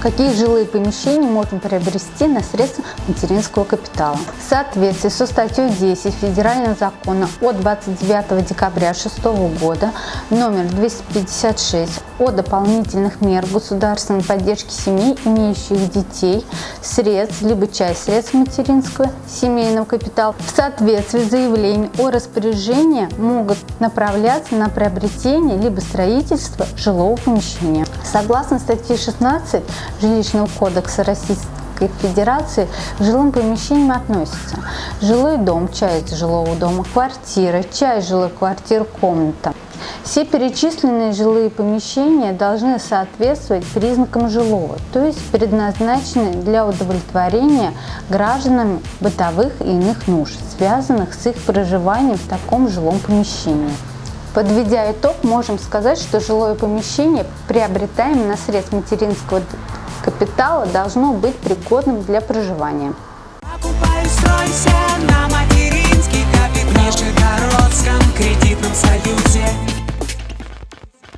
Какие жилые помещения можно приобрести на средства материнского капитала? В соответствии со статьей 10 Федерального закона от 29 декабря 2006 года номер 256 о дополнительных мер государственной поддержки семей, имеющих детей, средств, либо часть средств материнского семейного капитала, в соответствии с заявлением о распоряжении могут направляться на приобретение либо строительство жилого помещения. Согласно статье 16 Жилищного кодекса Российской Федерации к жилым помещениям относятся жилой дом, часть жилого дома, квартира, часть жилой квартиры, комната. Все перечисленные жилые помещения должны соответствовать признакам жилого, то есть предназначены для удовлетворения гражданами бытовых и иных нужд, связанных с их проживанием в таком жилом помещении. Подведя итог, можем сказать, что жилое помещение, приобретаемое на средств материнского капитала, должно быть пригодным для проживания.